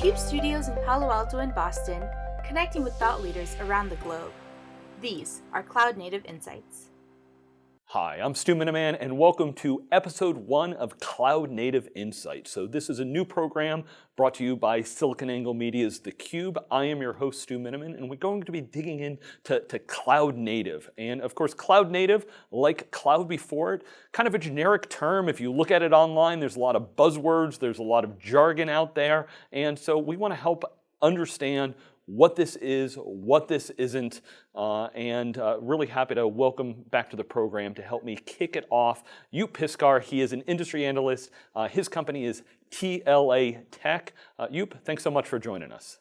CUBE studios in Palo Alto and Boston, connecting with thought leaders around the globe. These are Cloud Native Insights. Hi, I'm Stu Miniman and welcome to episode one of Cloud Native Insights. So this is a new program brought to you by SiliconANGLE Media's theCUBE. I am your host, Stu Miniman, and we're going to be digging into to Cloud Native. And of course, Cloud Native, like cloud before it, kind of a generic term. If you look at it online, there's a lot of buzzwords, there's a lot of jargon out there. And so we want to help understand what this is, what this isn't, uh, and uh, really happy to welcome back to the program to help me kick it off. Joep Piscaer, he is an industry analyst. Uh, his company is TLA Tech. Uh, Joep, thanks so much for joining us.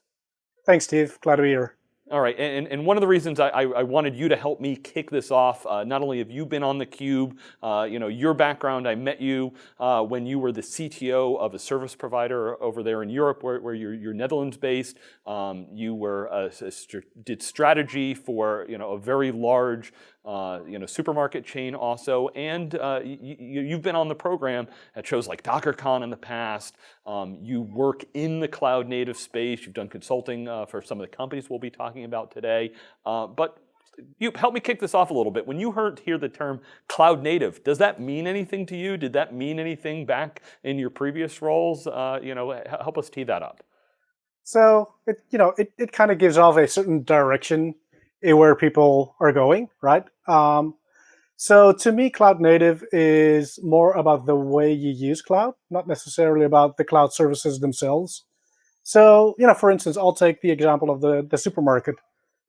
Thanks, Steve. Glad to be here. All right, and, and one of the reasons I, I, wanted you to help me kick this off, uh, not only have you been on theCUBE, uh, you know, your background, I met you uh, when you were the CTO of a service provider over there in Europe where, where you're, you're Netherlands based. Um, you were st did strategy for, you know, a very large uh, you know, supermarket chain also, and uh, you, have been on the program at shows like DockerCon in the past. Um, you work in the cloud native space. You've done consulting uh, for some of the companies we'll be talking about today. Uh, but you help me kick this off a little bit. When you heard hear the term cloud native, does that mean anything to you? Did that mean anything back in your previous roles? Uh, you know, help us tee that up. So it you know it it kind of gives off a certain direction where people are going, right? Um, so to me, cloud native is more about the way you use cloud, not necessarily about the cloud services themselves. So, you know, for instance, I'll take the example of the, the supermarket.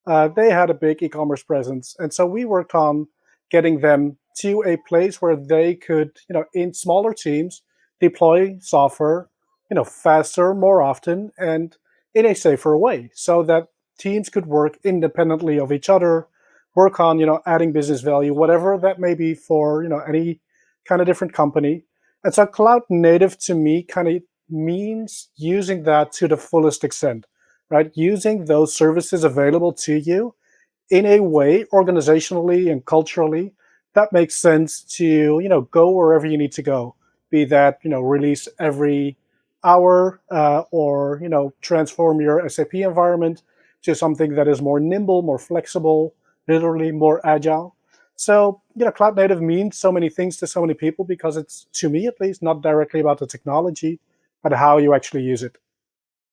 Uh, they had a big e-commerce presence. And so we worked on getting them to a place where they could, you know, in smaller teams, deploy software, you know, faster, more often, and in a safer way so that teams could work independently of each other, work on you know adding business value, whatever that may be for you know any kind of different company. And so cloud native to me kind of means using that to the fullest extent, right? Using those services available to you in a way organizationally and culturally that makes sense to you know go wherever you need to go. Be that you know release every hour uh, or you know transform your SAP environment to something that is more nimble, more flexible, literally more agile. So, you know, cloud native means so many things to so many people because it's, to me at least, not directly about the technology, but how you actually use it.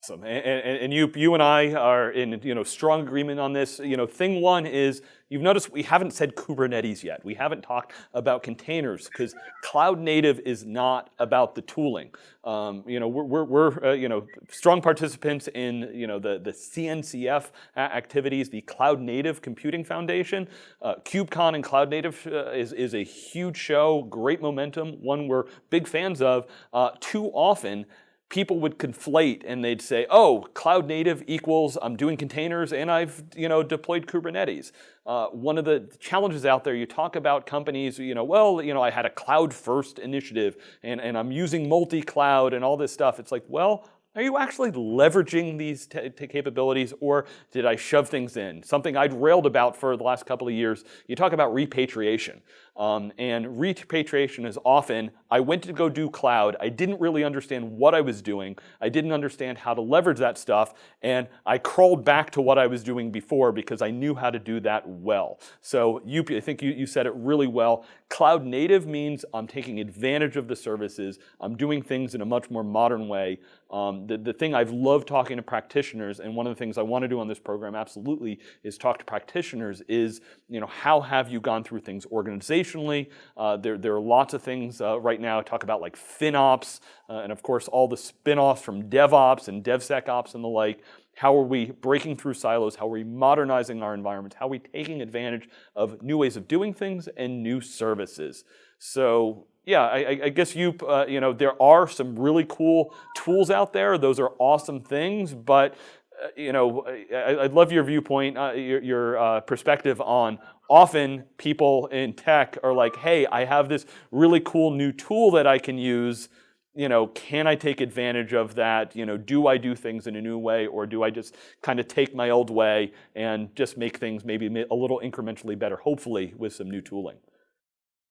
Awesome, and, and, and, you, you and I are in you know strong agreement on this. You know, thing one is you've noticed we haven't said Kubernetes yet. We haven't talked about containers because cloud native is not about the tooling. Um, you know, we're, we're, we're uh, you know strong participants in you know the the CNCF activities, the Cloud Native Computing Foundation. Uh, KubeCon and Cloud Native uh, is is a huge show, great momentum, one we're big fans of. Uh, too often people would conflate and they'd say, oh, cloud native equals I'm doing containers and I've you know, deployed Kubernetes. Uh, one of the challenges out there, you talk about companies, you know, well, you know, I had a cloud first initiative and, and I'm using multi-cloud and all this stuff. It's like, well, are you actually leveraging these capabilities or did I shove things in? Something I'd railed about for the last couple of years, you talk about repatriation. Um, and repatriation is often, I went to go do cloud, I didn't really understand what I was doing, I didn't understand how to leverage that stuff, and I crawled back to what I was doing before because I knew how to do that well. So you, I think you, you said it really well. Cloud native means I'm taking advantage of the services, I'm doing things in a much more modern way. Um, the, the thing I've loved talking to practitioners, and one of the things I want to do on this program absolutely is talk to practitioners is, you know, how have you gone through things organizationally uh, there, there are lots of things uh, right now talk about like FinOps, uh, and of course all the spin-offs from DevOps and DevSecOps and the like. How are we breaking through silos? How are we modernizing our environments? How are we taking advantage of new ways of doing things and new services? So yeah, I, I guess you, uh, you know, there are some really cool tools out there. Those are awesome things, but uh, you know, I, would love your viewpoint, uh, your, your uh, perspective on often people in tech are like, hey, I have this really cool new tool that I can use. You know, can I take advantage of that? You know, do I do things in a new way or do I just kind of take my old way and just make things maybe a little incrementally better, hopefully with some new tooling?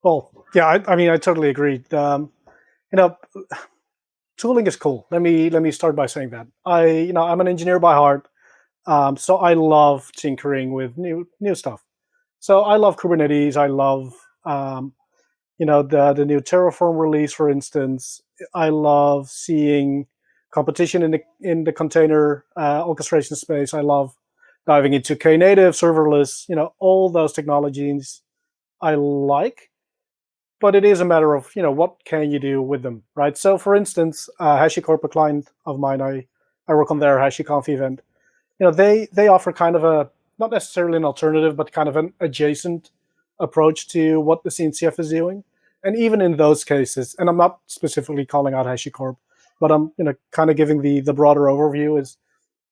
Well, yeah, I, I mean, I totally agree. Um, you know, tooling is cool. Let me let me start by saying that I you know I'm an engineer by heart, um, so I love tinkering with new new stuff. So I love Kubernetes. I love um, you know the the new Terraform release, for instance. I love seeing competition in the in the container uh, orchestration space. I love diving into Knative, serverless. You know all those technologies I like but it is a matter of you know what can you do with them, right? So for instance, uh, HashiCorp, a client of mine, I I work on their HashiConf event. You know, they they offer kind of a not necessarily an alternative, but kind of an adjacent approach to what the CNCF is doing. And even in those cases, and I'm not specifically calling out HashiCorp, but I'm you know kind of giving the the broader overview is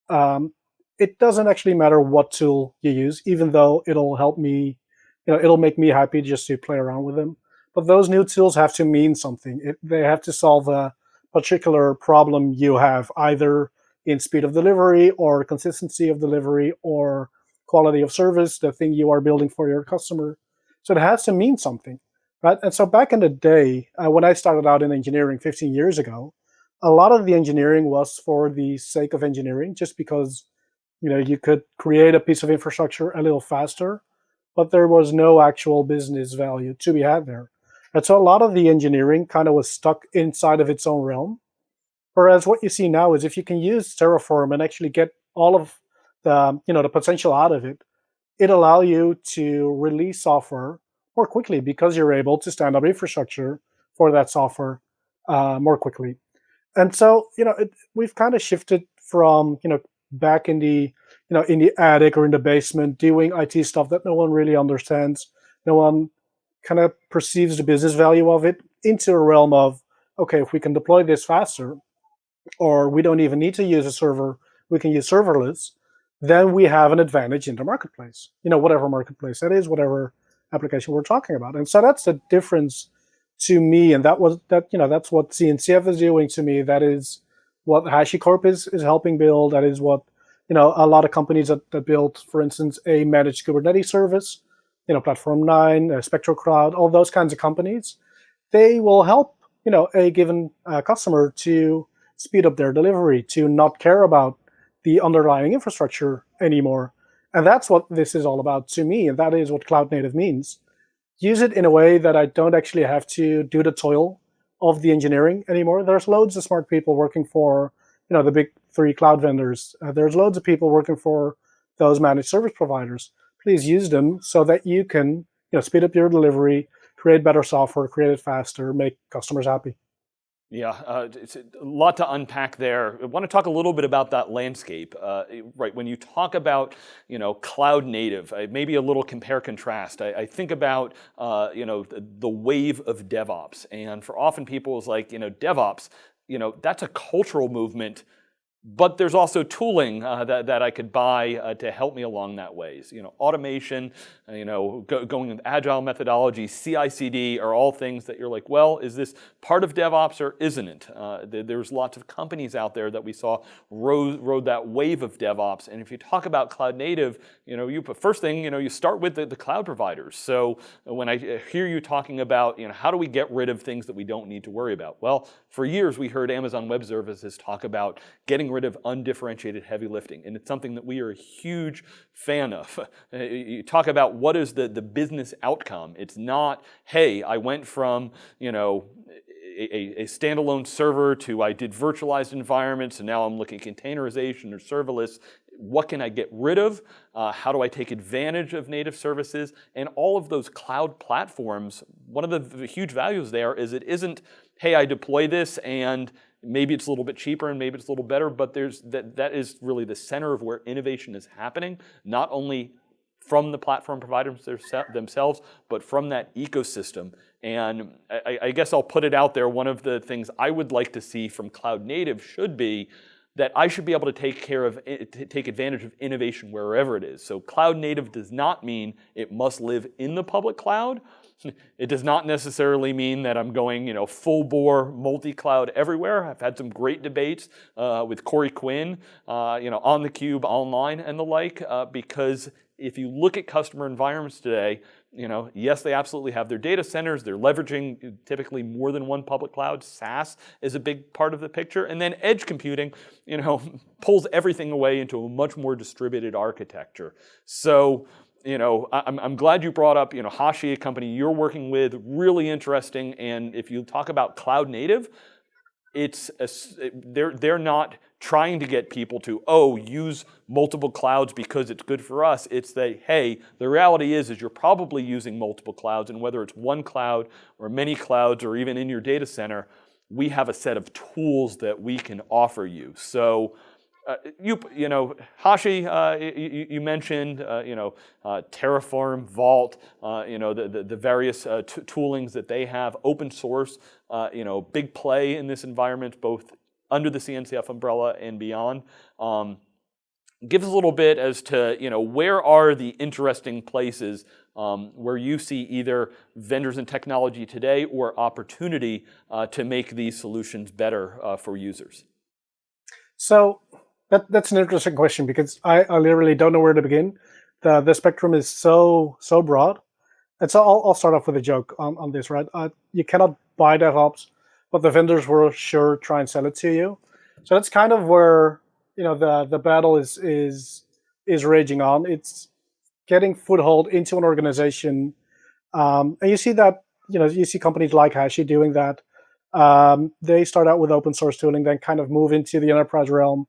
um, it doesn't actually matter what tool you use, even though it'll help me, you know, it'll make me happy just to play around with them. But those new tools have to mean something. It, they have to solve a particular problem you have, either in speed of delivery or consistency of delivery or quality of service, the thing you are building for your customer. So it has to mean something, right? And so back in the day, uh, when I started out in engineering 15 years ago, a lot of the engineering was for the sake of engineering, just because you know you could create a piece of infrastructure a little faster, but there was no actual business value to be had there. And so a lot of the engineering kind of was stuck inside of its own realm. Whereas what you see now is if you can use Terraform and actually get all of the, you know, the potential out of it, it allow you to release software more quickly because you're able to stand up infrastructure for that software uh, more quickly. And so, you know, it, we've kind of shifted from, you know, back in the, you know, in the attic or in the basement doing IT stuff that no one really understands. No one kind of perceives the business value of it into a realm of, okay, if we can deploy this faster, or we don't even need to use a server, we can use serverless, then we have an advantage in the marketplace. You know, whatever marketplace that is, whatever application we're talking about. And so that's the difference to me. And that was that, you know, that's what CNCF is doing to me. That is what HashiCorp is is helping build. That is what, you know, a lot of companies that, that build, for instance, a managed Kubernetes service you know, Platform 9, uh, Cloud, all those kinds of companies, they will help, you know, a given uh, customer to speed up their delivery, to not care about the underlying infrastructure anymore. And that's what this is all about to me, and that is what cloud native means. Use it in a way that I don't actually have to do the toil of the engineering anymore. There's loads of smart people working for, you know, the big three cloud vendors. Uh, there's loads of people working for those managed service providers please use them so that you can you know, speed up your delivery, create better software, create it faster, make customers happy. Yeah, uh, it's a lot to unpack there. I want to talk a little bit about that landscape. Uh, right, when you talk about you know cloud native, uh, maybe a little compare contrast. I, I think about uh, you know the, the, wave of DevOps, and for often people it's like you know DevOps, you know that's a cultural movement but there's also tooling uh, that, that I could buy uh, to help me along that ways. You know, automation, uh, you know, go, going with agile methodology, CI/CD are all things that you're like, well, is this part of DevOps or isn't it? Uh, there's lots of companies out there that we saw rode, rode that wave of DevOps. And if you talk about cloud native, you know, you first thing, you know, you start with the, the cloud providers. So uh, when I hear you talking about, you know, how do we get rid of things that we don't need to worry about? Well, for years we heard Amazon Web Services talk about getting rid of undifferentiated heavy lifting. And it's something that we are a huge fan of. you talk about what is the, the business outcome. It's not, hey, I went from, you know, a, a, standalone server to I did virtualized environments and now I'm looking at containerization or serverless. What can I get rid of? Uh, how do I take advantage of native services? And all of those cloud platforms, one of the, the huge values there is it isn't, hey, I deploy this and Maybe it's a little bit cheaper and maybe it's a little better, but there's that, that is really the center of where innovation is happening, not only from the platform providers themselves, but from that ecosystem. And I, I, guess I'll put it out there, one of the things I would like to see from cloud native should be that I should be able to take care of, take advantage of innovation wherever it is. So cloud native does not mean it must live in the public cloud, it does not necessarily mean that I'm going, you know, full bore multi-cloud everywhere. I've had some great debates uh, with Corey Quinn, uh, you know, on theCUBE, online and the like, uh, because if you look at customer environments today, you know, yes, they absolutely have their data centers. They're leveraging typically more than one public cloud. SaaS is a big part of the picture. And then edge computing, you know, pulls everything away into a much more distributed architecture. So, you know, I'm, I'm glad you brought up, you know, Hashi, a company you're working with, really interesting. And if you talk about cloud native, it's a, they're they're not trying to get people to oh use multiple clouds because it's good for us. It's that hey the reality is is you're probably using multiple clouds and whether it's one cloud or many clouds or even in your data center we have a set of tools that we can offer you. So uh, you, you know, Hashi, uh, you, you, mentioned, uh, you know, uh, Terraform, Vault, uh, you know, the, the, the various uh, toolings that they have, open source, you know, big play in this environment, both under the CNCF umbrella and beyond. Um, give us a little bit as to, you know, where are the interesting places um, where you see either vendors and technology today or opportunity to make these solutions better for users? So that, that's an interesting question because I, I literally don't know where to begin. The the spectrum is so so broad. And so I'll, I'll start off with a joke on, on this, right? Uh, you cannot buy DevOps, but the vendors will sure try and sell it to you. So that's kind of where you know the the battle is is is raging on. It's getting foothold into an organization, um, and you see that you know you see companies like Hashi doing that. Um, they start out with open source tooling, then kind of move into the enterprise realm,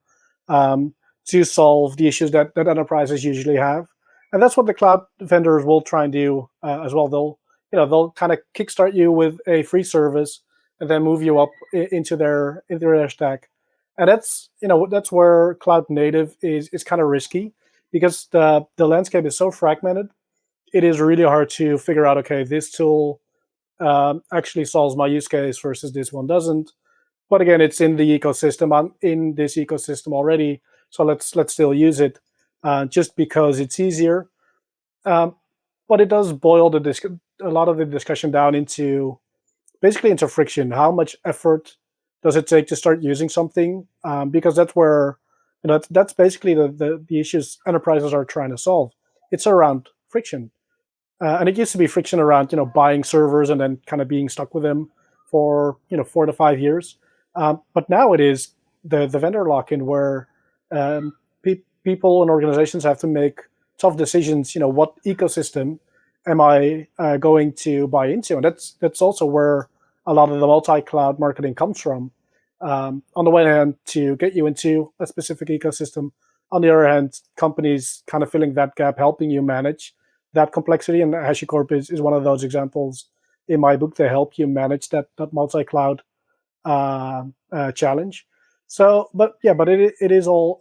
um, to solve the issues that, that enterprises usually have. And that's what the cloud vendors will try and do uh, as well. They'll, you know, they'll kind of kickstart you with a free service and then move you up into their into their stack. And that's, you know, that's where cloud native is is kind of risky because the the landscape is so fragmented. It is really hard to figure out. Okay, this tool um, actually solves my use case versus this one doesn't. But again, it's in the ecosystem. I'm in this ecosystem already, so let's let's still use it uh, just because it's easier. Um, but it does boil the disc a lot of the discussion down into basically into friction. How much effort does it take to start using something? Um, because that's where you know that's, that's basically the, the, the issues enterprises are trying to solve. It's around friction, uh, and it used to be friction around you know buying servers and then kind of being stuck with them for you know four to five years. Um, but now it is the, the vendor lock-in where um, pe people and organizations have to make tough decisions. You know, what ecosystem am I uh, going to buy into? And that's that's also where a lot of the multi-cloud marketing comes from. Um, on the one hand, to get you into a specific ecosystem. On the other hand, companies kind of filling that gap, helping you manage that complexity. And HashiCorp is, is one of those examples in my book to help you manage that, that multi-cloud uh, uh, challenge. So, but yeah, but it it is all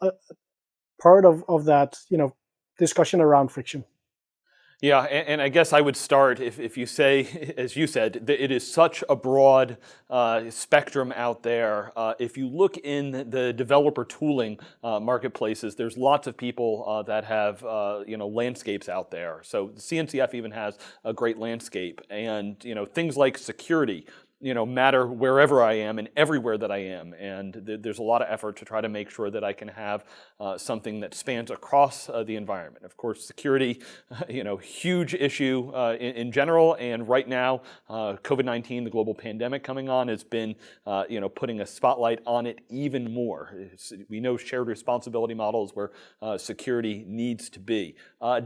part of of that you know discussion around friction. Yeah, and, and, I guess I would start if, if you say, as you said, that it is such a broad uh, spectrum out there. Uh, if you look in the developer tooling uh, marketplaces, there's lots of people uh, that have uh, you know landscapes out there. So CNCF even has a great landscape, and you know things like security you know, matter wherever I am and everywhere that I am. And th there's a lot of effort to try to make sure that I can have uh, something that spans across uh, the environment. Of course, security, you know, huge issue uh, in, in, general. And right now, uh, COVID-19, the global pandemic coming on, has been, uh, you know, putting a spotlight on it even more. It's, we know shared responsibility models where uh, security needs to be.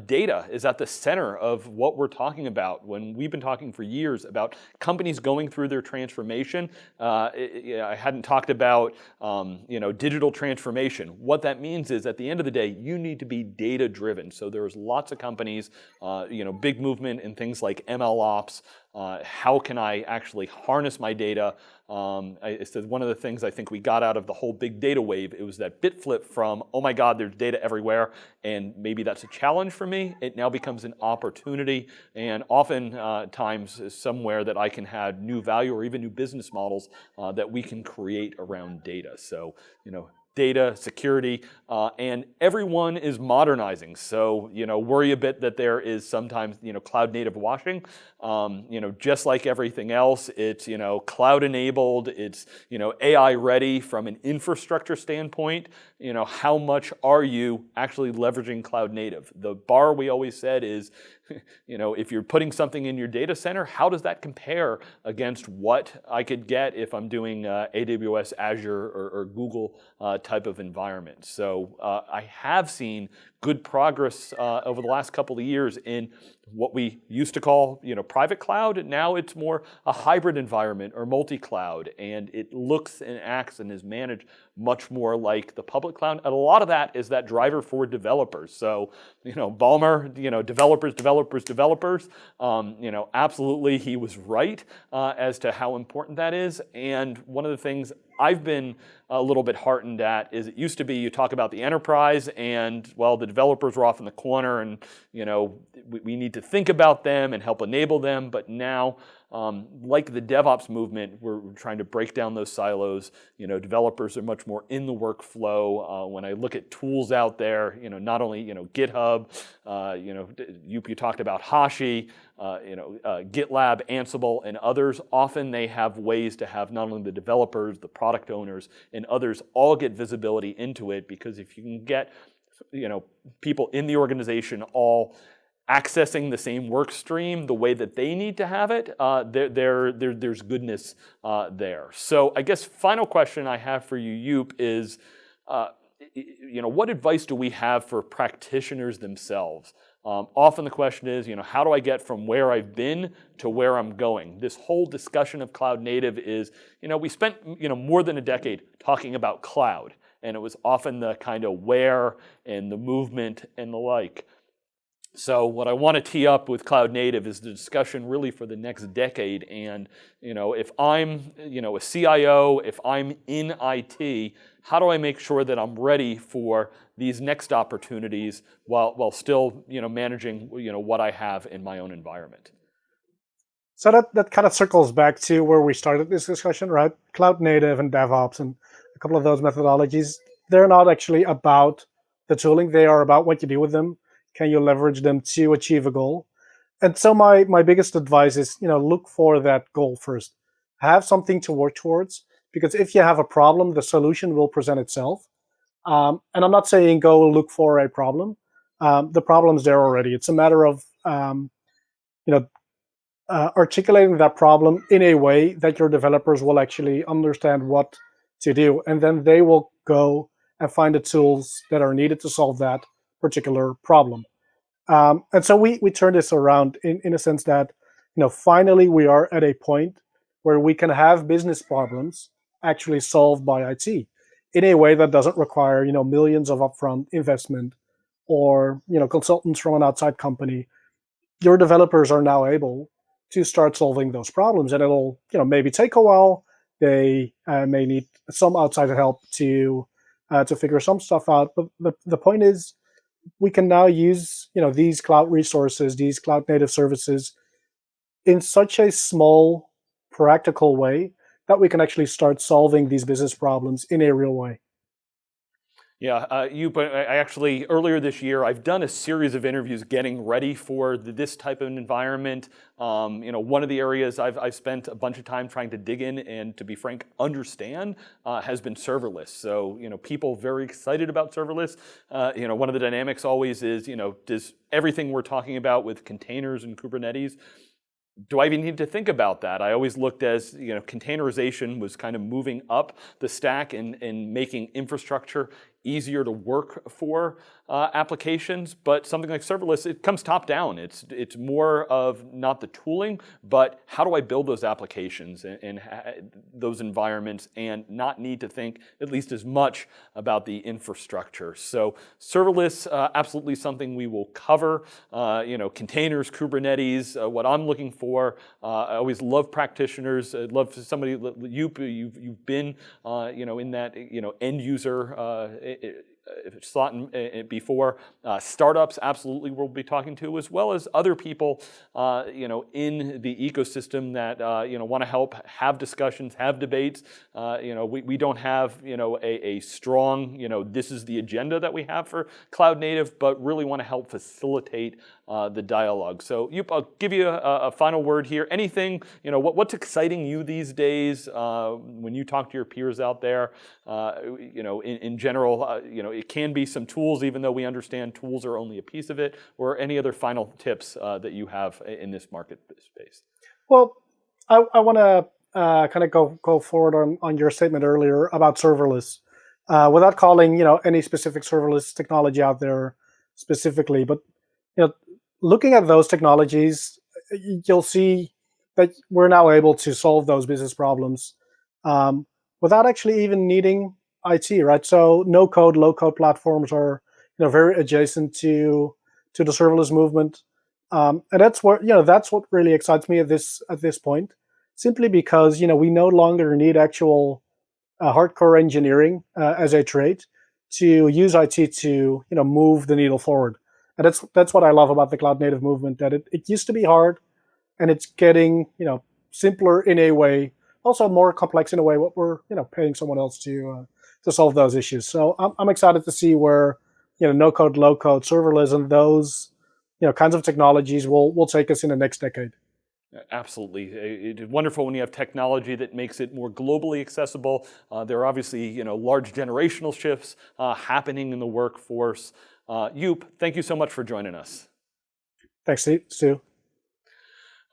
data is at the center of what we're talking about when we've been talking for years about companies going through their transformation. Uh, it, I hadn't talked about um, you know, digital transformation. What that means is at the end of the day, you need to be data driven. So there's lots of companies, uh, you know, big movement in things like ML ops, uh, how can I actually harness my data? Um, I, it's one of the things I think we got out of the whole big data wave. It was that bit flip from, oh my God, there's data everywhere, and maybe that's a challenge for me. It now becomes an opportunity, and often uh, times somewhere that I can have new value or even new business models uh, that we can create around data. So, you know, data, security, uh, and everyone is modernizing. So, you know, worry a bit that there is sometimes, you know, cloud native washing. Um, you know, just like everything else, it's, you know, cloud enabled, it's, you know, AI ready from an infrastructure standpoint. You know, how much are you actually leveraging cloud native? The bar we always said is you know, if you're putting something in your data center, how does that compare against what I could get if I'm doing uh, AWS, Azure, or, or Google uh, type of environment? So uh, I have seen good progress uh, over the last couple of years in what we used to call you know, private cloud. Now it's more a hybrid environment or multi-cloud, and it looks and acts and is managed much more like the public cloud. And a lot of that is that driver for developers. So, you know, Ballmer, you know, developers, developers, developers, um, you know, absolutely he was right uh, as to how important that is. And one of the things I've been a little bit heartened at is it used to be you talk about the enterprise and well the developers were off in the corner and you know we, we need to think about them and help enable them but now um, like the DevOps movement, we're, we're, trying to break down those silos. You know, developers are much more in the workflow. Uh, when I look at tools out there, you know, not only you know GitHub, uh, you know, you, you, talked about Hashi, uh, you know, uh, GitLab, Ansible, and others. Often they have ways to have not only the developers, the product owners, and others all get visibility into it because if you can get you know, people in the organization all accessing the same work stream the way that they need to have it, uh, there, there, there, there's goodness uh, there. So I guess final question I have for you, Joep, is uh, you know, what advice do we have for practitioners themselves? Um, often the question is, you know, how do I get from where I've been to where I'm going? This whole discussion of cloud native is, you know, we spent, you know, more than a decade talking about cloud, and it was often the kind of where and the movement and the like. So what I want to tee up with cloud native is the discussion really for the next decade. And you know, if I'm you know a CIO, if I'm in IT, how do I make sure that I'm ready for these next opportunities while while still you know managing you know what I have in my own environment? So that that kind of circles back to where we started this discussion, right? Cloud native and DevOps and a couple of those methodologies. They're not actually about the tooling; they are about what you do with them can you leverage them to achieve a goal? And so my my biggest advice is, you know, look for that goal first. Have something to work towards because if you have a problem, the solution will present itself. Um, and I'm not saying go look for a problem. Um, the problem's there already. It's a matter of um, you know uh, articulating that problem in a way that your developers will actually understand what to do, and then they will go and find the tools that are needed to solve that particular problem. Um, and so we we turn this around in, in a sense that you know finally we are at a point where we can have business problems actually solved by IT in a way that doesn't require you know millions of upfront investment or you know consultants from an outside company. Your developers are now able to start solving those problems, and it'll you know maybe take a while. They uh, may need some outside help to uh, to figure some stuff out. But the, the point is, we can now use you know these cloud resources, these cloud native services in such a small, practical way that we can actually start solving these business problems in a real way. Yeah, uh, you. But I actually earlier this year, I've done a series of interviews getting ready for the, this type of environment. Um, you know, one of the areas I've, I've spent a bunch of time trying to dig in and, to be frank, understand uh, has been serverless. So you know, people very excited about serverless. Uh, you know, one of the dynamics always is, you know, does everything we're talking about with containers and Kubernetes do I even need to think about that? I always looked as, you know, containerization was kind of moving up the stack and, and making infrastructure easier to work for uh, applications, but something like serverless, it comes top down. It's, it's more of not the tooling, but how do I build those applications and, and those environments and not need to think at least as much about the infrastructure. So serverless, uh, absolutely something we will cover. Uh, you know, containers, Kubernetes, uh, what I'm looking for. Uh, I always love practitioners. I'd love somebody, you, you've, you've been, uh, you know, in that, you know, end user it, it, thought before. Uh, startups absolutely we'll be talking to, as well as other people, uh, you know, in the ecosystem that uh, you know want to help have discussions, have debates. Uh, you know, we, we don't have you know a, a strong you know this is the agenda that we have for cloud native, but really want to help facilitate uh, the dialogue. So you, I'll give you a, a, final word here. Anything, you know, what, what's exciting you these days uh, when you talk to your peers out there, uh, you know, in, in general, uh, you know, know, it can be some tools, even though we understand tools are only a piece of it, or any other final tips uh, that you have in this market space? Well, I, I want to uh, kind of go go forward on, on your statement earlier about serverless, uh, without calling you know any specific serverless technology out there specifically, but you know, looking at those technologies, you'll see that we're now able to solve those business problems um, without actually even needing IT, right? So no code, low code platforms are you know very adjacent to to the serverless movement, um, and that's what you know that's what really excites me at this at this point, simply because you know we no longer need actual uh, hardcore engineering uh, as a trade to use IT to you know move the needle forward, and that's that's what I love about the cloud native movement. That it, it used to be hard, and it's getting you know simpler in a way, also more complex in a way. What we're you know paying someone else to uh, to solve those issues. So I'm, I'm excited to see where you know no code, low code, serverless, and those you know kinds of technologies will will take us in the next decade. Absolutely. It's wonderful when you have technology that makes it more globally accessible. Uh, there are obviously you know, large generational shifts uh, happening in the workforce. Uh, Joep, thank you so much for joining us. Thanks, Stu.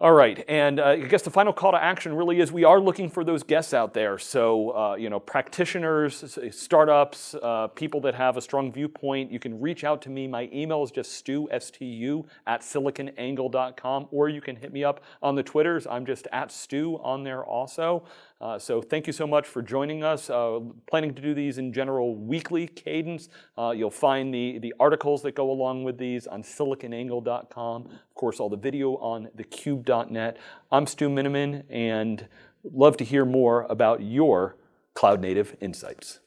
All right, and uh, I guess the final call to action really is we are looking for those guests out there. So, uh, you know, practitioners, startups, uh, people that have a strong viewpoint, you can reach out to me. My email is just stu, S-T-U, at siliconangle.com, or you can hit me up on the Twitters. I'm just at stu on there also. Uh, so thank you so much for joining us. Uh, planning to do these in general weekly cadence. Uh, you'll find the, the articles that go along with these on siliconangle.com. Of course, all the video on thecube.net. I'm Stu Miniman and love to hear more about your cloud native insights.